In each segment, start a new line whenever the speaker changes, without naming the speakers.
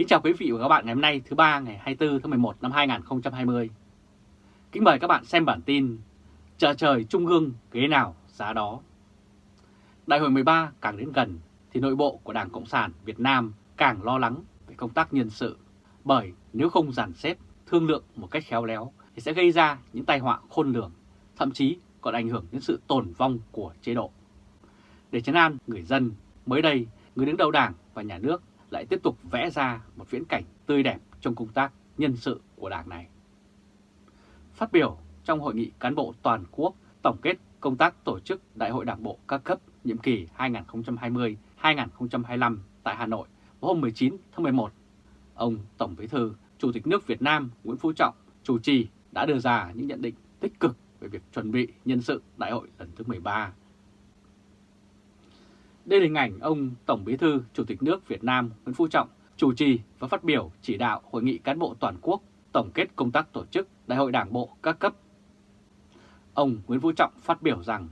Kính chào quý vị và các bạn ngày hôm nay thứ ba ngày 24 tháng 11 năm 2020. Kính mời các bạn xem bản tin Chợ trời Trung ương ghế nào giá đó. Đại hội 13 càng đến gần thì nội bộ của Đảng Cộng sản Việt Nam càng lo lắng về công tác nhân sự. Bởi nếu không dàn xếp, thương lượng một cách khéo léo thì sẽ gây ra những tai họa khôn lường, thậm chí còn ảnh hưởng đến sự tồn vong của chế độ. Để chấn an người dân, mới đây người đứng đầu Đảng và Nhà nước lại tiếp tục vẽ ra một viễn cảnh tươi đẹp trong công tác nhân sự của Đảng này. Phát biểu trong hội nghị cán bộ toàn quốc tổng kết công tác tổ chức Đại hội Đảng bộ các cấp nhiệm kỳ 2020-2025 tại Hà Nội vào hôm 19 tháng 11, ông Tổng Bí thư Chủ tịch nước Việt Nam Nguyễn Phú Trọng chủ trì đã đưa ra những nhận định tích cực về việc chuẩn bị nhân sự đại hội lần thứ 13. Đây là hình ảnh ông Tổng Bí thư Chủ tịch nước Việt Nam Nguyễn Phú Trọng chủ trì và phát biểu chỉ đạo Hội nghị cán bộ toàn quốc tổng kết công tác tổ chức Đại hội Đảng bộ các cấp. Ông Nguyễn Phú Trọng phát biểu rằng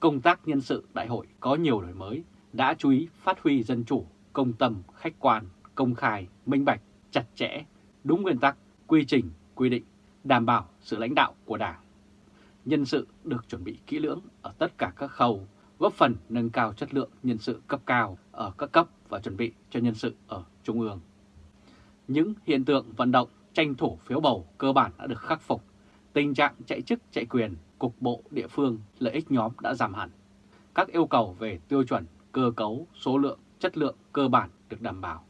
công tác nhân sự đại hội có nhiều đổi mới, đã chú ý phát huy dân chủ, công tâm, khách quan, công khai, minh bạch, chặt chẽ, đúng nguyên tắc, quy trình, quy định, đảm bảo sự lãnh đạo của Đảng. Nhân sự được chuẩn bị kỹ lưỡng ở tất cả các khâu, góp phần nâng cao chất lượng nhân sự cấp cao ở các cấp và chuẩn bị cho nhân sự ở Trung ương. Những hiện tượng vận động tranh thủ phiếu bầu cơ bản đã được khắc phục. Tình trạng chạy chức chạy quyền, cục bộ địa phương, lợi ích nhóm đã giảm hẳn. Các yêu cầu về tiêu chuẩn, cơ cấu, số lượng, chất lượng cơ bản được đảm bảo.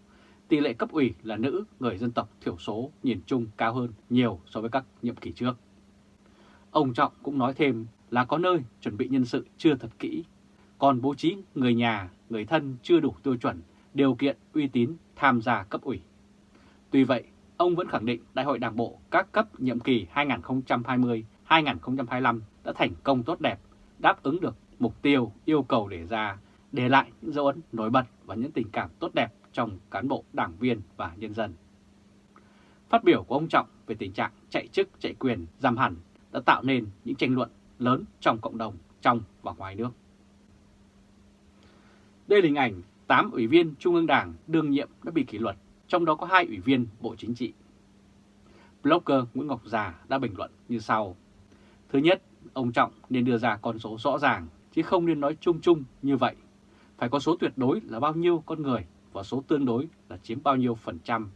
Tỷ lệ cấp ủy là nữ, người dân tộc thiểu số nhìn chung cao hơn nhiều so với các nhiệm kỳ trước. Ông Trọng cũng nói thêm là có nơi chuẩn bị nhân sự chưa thật kỹ, còn bố trí người nhà, người thân chưa đủ tiêu chuẩn, điều kiện uy tín tham gia cấp ủy. Tuy vậy, ông vẫn khẳng định Đại hội Đảng bộ các cấp nhiệm kỳ 2020-2025 đã thành công tốt đẹp, đáp ứng được mục tiêu yêu cầu đề ra, để lại những dấu ấn nổi bật và những tình cảm tốt đẹp trong cán bộ, đảng viên và nhân dân. Phát biểu của ông Trọng về tình trạng chạy chức chạy quyền giảm hẳn đã tạo nên những tranh luận lớn trong cộng đồng trong và ngoài nước. Đây là hình ảnh 8 ủy viên Trung ương Đảng đương nhiệm đã bị kỷ luật, trong đó có 2 ủy viên Bộ Chính trị. Blogger Nguyễn Ngọc Già đã bình luận như sau. Thứ nhất, ông Trọng nên đưa ra con số rõ ràng, chứ không nên nói chung chung như vậy. Phải có số tuyệt đối là bao nhiêu con người và số tương đối là chiếm bao nhiêu phần trăm.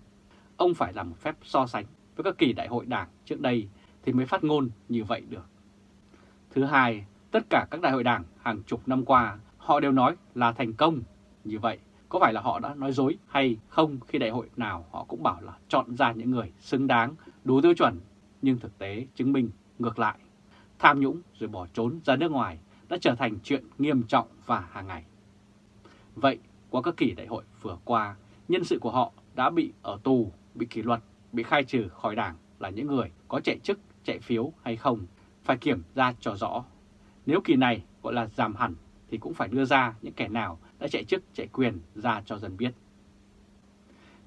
Ông phải làm một phép so sánh với các kỳ đại hội đảng trước đây thì mới phát ngôn như vậy được. Thứ hai, tất cả các đại hội đảng hàng chục năm qua họ đều nói là thành công. Như vậy, có phải là họ đã nói dối hay không khi đại hội nào họ cũng bảo là chọn ra những người xứng đáng, đủ tiêu chuẩn, nhưng thực tế chứng minh ngược lại. Tham nhũng rồi bỏ trốn ra nước ngoài đã trở thành chuyện nghiêm trọng và hàng ngày. Vậy, qua các kỳ đại hội vừa qua, nhân sự của họ đã bị ở tù, bị kỷ luật, bị khai trừ khỏi đảng là những người có chạy chức, chạy phiếu hay không, phải kiểm ra cho rõ. Nếu kỳ này gọi là giảm hẳn thì cũng phải đưa ra những kẻ nào đã chạy chức chạy quyền ra cho dân biết.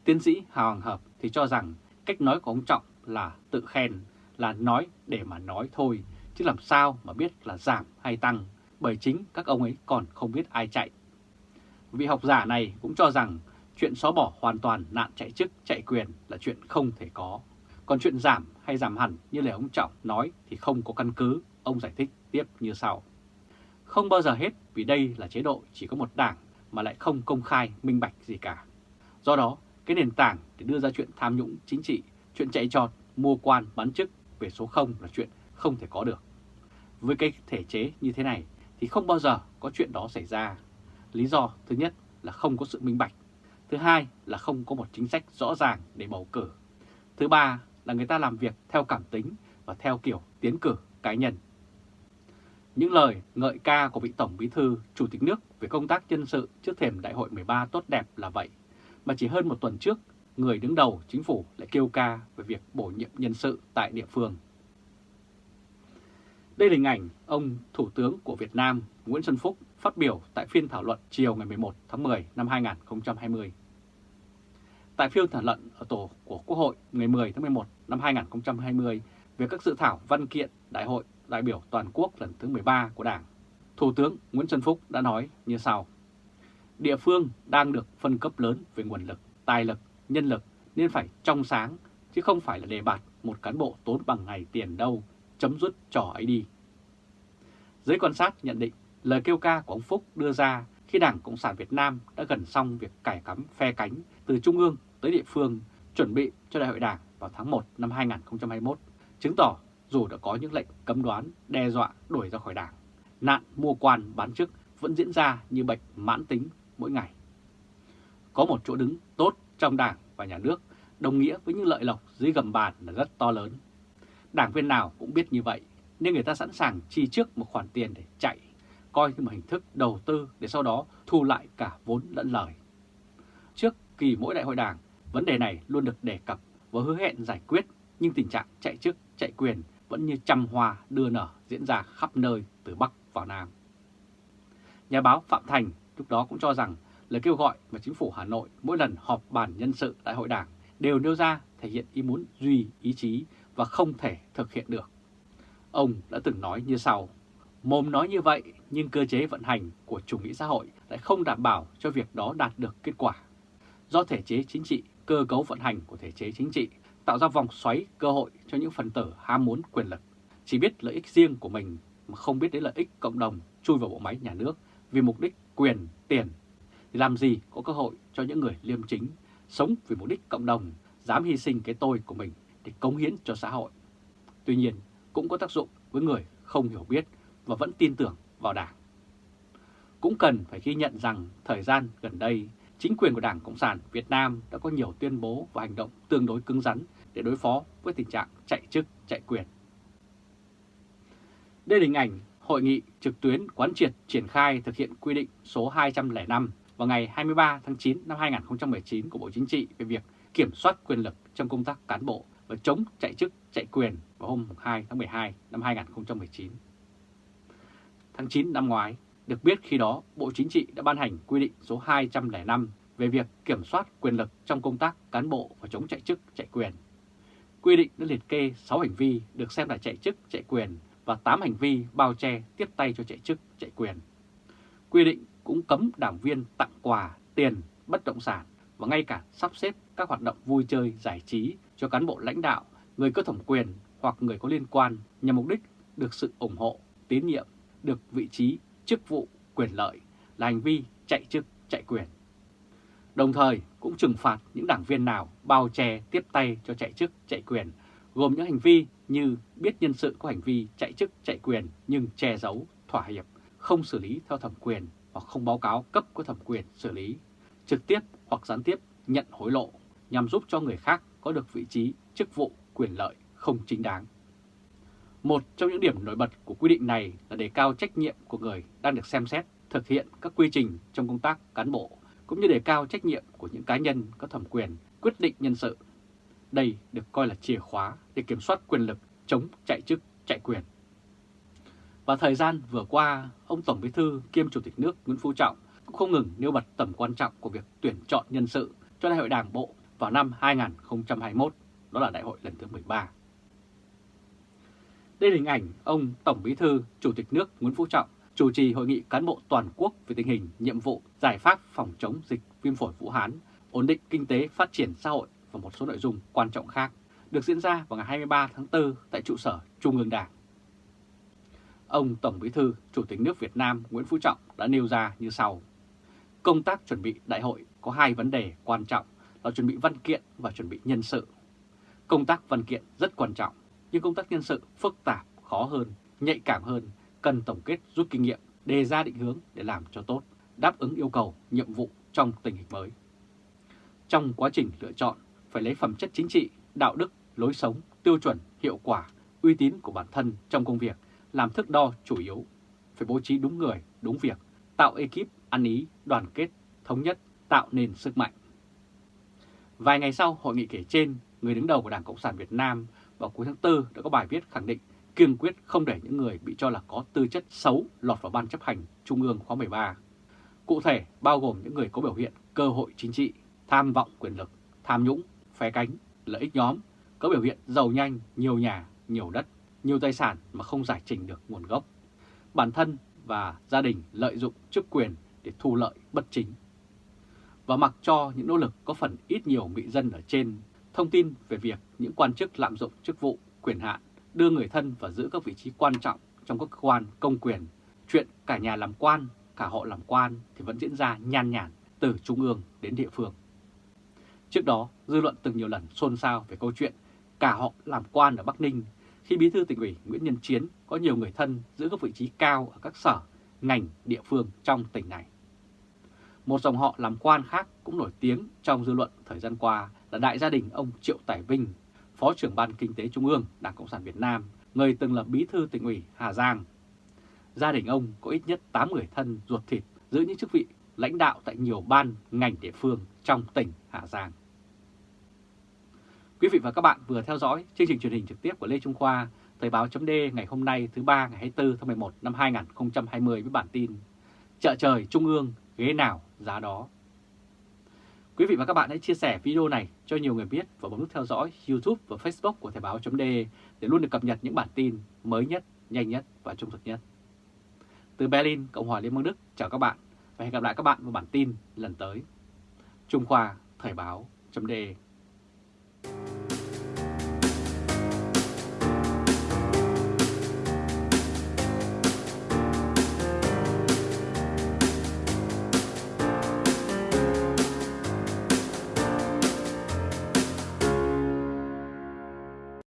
Tiến sĩ Hà Hoàng Hợp thì cho rằng cách nói của ông Trọng là tự khen, là nói để mà nói thôi, chứ làm sao mà biết là giảm hay tăng, bởi chính các ông ấy còn không biết ai chạy. Vị học giả này cũng cho rằng chuyện xóa bỏ hoàn toàn nạn chạy chức, chạy quyền là chuyện không thể có. Còn chuyện giảm hay giảm hẳn như lời ông Trọng nói thì không có căn cứ, ông giải thích tiếp như sau. Không bao giờ hết vì đây là chế độ chỉ có một đảng mà lại không công khai minh bạch gì cả. Do đó, cái nền tảng để đưa ra chuyện tham nhũng chính trị, chuyện chạy trọt, mua quan, bán chức về số 0 là chuyện không thể có được. Với cái thể chế như thế này thì không bao giờ có chuyện đó xảy ra. Lý do thứ nhất là không có sự minh bạch. Thứ hai là không có một chính sách rõ ràng để bầu cử. Thứ ba là người ta làm việc theo cảm tính và theo kiểu tiến cử cá nhân. Những lời ngợi ca của vị Tổng Bí Thư, Chủ tịch nước về công tác nhân sự trước thềm Đại hội 13 tốt đẹp là vậy. Mà chỉ hơn một tuần trước, người đứng đầu chính phủ lại kêu ca về việc bổ nhiệm nhân sự tại địa phương. Đây là hình ảnh ông Thủ tướng của Việt Nam Nguyễn Xuân Phúc phát biểu tại phiên thảo luận chiều ngày 11 tháng 10 năm 2020. Tại phiên thảo luận ở tổ của Quốc hội ngày 10 tháng 11 năm 2020 về các dự thảo văn kiện Đại hội đại biểu toàn quốc lần thứ 13 của Đảng, Thủ tướng Nguyễn Xuân Phúc đã nói như sau. Địa phương đang được phân cấp lớn về nguồn lực, tài lực, nhân lực nên phải trong sáng, chứ không phải là đề bạt một cán bộ tốn bằng ngày tiền đâu, chấm dứt trò ấy đi. Giới quan sát nhận định lời kêu ca của ông Phúc đưa ra khi Đảng Cộng sản Việt Nam đã gần xong việc cải cắm phe cánh từ Trung ương tới địa phương chuẩn bị cho Đại hội Đảng vào tháng 1 năm 2021, chứng tỏ dù đã có những lệnh cấm đoán, đe dọa đuổi ra khỏi Đảng, nạn mua quan bán chức vẫn diễn ra như bệnh mãn tính mỗi ngày. Có một chỗ đứng tốt trong Đảng và Nhà nước đồng nghĩa với những lợi lộc dưới gầm bàn là rất to lớn. Đảng viên nào cũng biết như vậy, nên người ta sẵn sàng chi trước một khoản tiền để chạy, coi như một hình thức đầu tư để sau đó thu lại cả vốn lẫn lời. Trước kỳ mỗi đại hội đảng, vấn đề này luôn được đề cập và hứa hẹn giải quyết, nhưng tình trạng chạy chức, chạy quyền vẫn như trăm hoa đưa nở diễn ra khắp nơi từ Bắc vào Nam. Nhà báo Phạm Thành lúc đó cũng cho rằng lời kêu gọi mà chính phủ Hà Nội mỗi lần họp bàn nhân sự đại hội đảng đều nêu ra thể hiện ý muốn duy ý chí và không thể thực hiện được. Ông đã từng nói như sau, mồm nói như vậy nhưng cơ chế vận hành của chủ nghĩa xã hội lại không đảm bảo cho việc đó đạt được kết quả. Do thể chế chính trị, cơ cấu vận hành của thể chế chính trị tạo ra vòng xoáy cơ hội cho những phần tử ham muốn quyền lực, chỉ biết lợi ích riêng của mình mà không biết đến lợi ích cộng đồng chui vào bộ máy nhà nước vì mục đích quyền, tiền, thì làm gì có cơ hội cho những người liêm chính, sống vì mục đích cộng đồng, dám hy sinh cái tôi của mình để cống hiến cho xã hội. Tuy nhiên, cũng có tác dụng với người không hiểu biết và vẫn tin tưởng vào Đảng. Cũng cần phải ghi nhận rằng thời gian gần đây, chính quyền của Đảng Cộng sản Việt Nam đã có nhiều tuyên bố và hành động tương đối cứng rắn để đối phó với tình trạng chạy chức, chạy quyền. Đây là hình ảnh hội nghị trực tuyến quán triệt triển khai thực hiện quy định số 205 vào ngày 23 tháng 9 năm 2019 của Bộ Chính trị về việc kiểm soát quyền lực trong công tác cán bộ và chống chạy chức, chạy quyền vào hôm 2 tháng 12 năm 2019. Tháng 9 năm ngoái, được biết khi đó Bộ Chính trị đã ban hành quy định số 205 về việc kiểm soát quyền lực trong công tác cán bộ và chống chạy chức, chạy quyền. Quy định đã liệt kê 6 hành vi được xem là chạy chức, chạy quyền và 8 hành vi bao che tiếp tay cho chạy chức, chạy quyền. Quy định cũng cấm đảng viên tặng quà, tiền, bất động sản và ngay cả sắp xếp các hoạt động vui chơi, giải trí cho cán bộ lãnh đạo, người có thẩm quyền hoặc người có liên quan nhằm mục đích được sự ủng hộ, tín nhiệm, được vị trí, chức vụ, quyền lợi là hành vi chạy chức, chạy quyền. Đồng thời cũng trừng phạt những đảng viên nào bao che tiếp tay cho chạy chức, chạy quyền, gồm những hành vi như biết nhân sự có hành vi chạy chức, chạy quyền nhưng che giấu, thỏa hiệp, không xử lý theo thẩm quyền hoặc không báo cáo cấp có thẩm quyền xử lý, trực tiếp hoặc gián tiếp nhận hối lộ nhằm giúp cho người khác có được vị trí, chức vụ, quyền lợi không chính đáng. Một trong những điểm nổi bật của quy định này là đề cao trách nhiệm của người đang được xem xét thực hiện các quy trình trong công tác cán bộ, cũng như đề cao trách nhiệm của những cá nhân có thẩm quyền quyết định nhân sự. Đây được coi là chìa khóa để kiểm soát quyền lực chống chạy chức, chạy quyền. Và thời gian vừa qua, ông Tổng Bí thư kiêm Chủ tịch nước Nguyễn Phú Trọng cũng không ngừng nêu bật tầm quan trọng của việc tuyển chọn nhân sự cho Đại hội Đảng Bộ vào năm 2021, đó là Đại hội lần thứ 13. Đây là hình ảnh ông Tổng Bí thư Chủ tịch nước Nguyễn Phú Trọng chủ trì hội nghị cán bộ toàn quốc về tình hình, nhiệm vụ, giải pháp phòng chống dịch viêm phổi Vũ Hán, ổn định kinh tế, phát triển xã hội và một số nội dung quan trọng khác được diễn ra vào ngày 23 tháng 4 tại trụ sở Trung ương Đảng. Ông Tổng Bí thư Chủ tịch nước Việt Nam Nguyễn Phú Trọng đã nêu ra như sau. Công tác chuẩn bị đại hội có hai vấn đề quan trọng là chuẩn bị văn kiện và chuẩn bị nhân sự. Công tác văn kiện rất quan trọng, nhưng công tác nhân sự phức tạp, khó hơn, nhạy cảm hơn, cần tổng kết rút kinh nghiệm, đề ra định hướng để làm cho tốt, đáp ứng yêu cầu, nhiệm vụ trong tình hình mới. Trong quá trình lựa chọn, phải lấy phẩm chất chính trị, đạo đức, lối sống, tiêu chuẩn, hiệu quả, uy tín của bản thân trong công việc làm thước đo chủ yếu. Phải bố trí đúng người, đúng việc, tạo ekip ăn ý, đoàn kết, thống nhất, tạo nên sức mạnh. Vài ngày sau hội nghị kể trên, người đứng đầu của Đảng Cộng sản Việt Nam vào cuối tháng 4 đã có bài viết khẳng định kiên quyết không để những người bị cho là có tư chất xấu lọt vào Ban chấp hành Trung ương khóa 13. Cụ thể bao gồm những người có biểu hiện cơ hội chính trị, tham vọng quyền lực, tham nhũng, phe cánh, lợi ích nhóm, có biểu hiện giàu nhanh, nhiều nhà, nhiều đất, nhiều tài sản mà không giải trình được nguồn gốc. Bản thân và gia đình lợi dụng chức quyền để thu lợi bất chính. và mặc cho những nỗ lực có phần ít nhiều bị dân ở trên thông tin về việc những quan chức lạm dụng chức vụ, quyền hạn, đưa người thân và giữ các vị trí quan trọng trong các cơ quan công quyền, chuyện cả nhà làm quan, cả họ làm quan thì vẫn diễn ra nhan nhản từ trung ương đến địa phương. Trước đó, dư luận từng nhiều lần xôn xao về câu chuyện cả họ làm quan ở Bắc Ninh khi Bí thư tỉnh ủy Nguyễn Nhân Chiến có nhiều người thân giữ các vị trí cao ở các sở, ngành, địa phương trong tỉnh này. Một dòng họ làm quan khác cũng nổi tiếng trong dư luận thời gian qua là đại gia đình ông Triệu Tài Vinh, Phó trưởng Ban Kinh tế Trung ương Đảng Cộng sản Việt Nam, người từng là bí thư tỉnh ủy Hà Giang. Gia đình ông có ít nhất 8 người thân ruột thịt giữ những chức vị lãnh đạo tại nhiều ban, ngành địa phương trong tỉnh Hà Giang. Quý vị và các bạn vừa theo dõi chương trình truyền hình trực tiếp của Lê Trung Khoa, Thời báo chấm ngày hôm nay thứ ba ngày 24 tháng 11 năm 2020 với bản tin Chợ trời Trung ương, ghế nào giá đó. Quý vị và các bạn hãy chia sẻ video này cho nhiều người biết và bấm nút theo dõi YouTube và Facebook của Thời báo .de để luôn được cập nhật những bản tin mới nhất, nhanh nhất và trung thực nhất. Từ Berlin, Cộng hòa Liên bang Đức, chào các bạn và hẹn gặp lại các bạn vào bản tin lần tới. Trung Khoa Thời báo .de.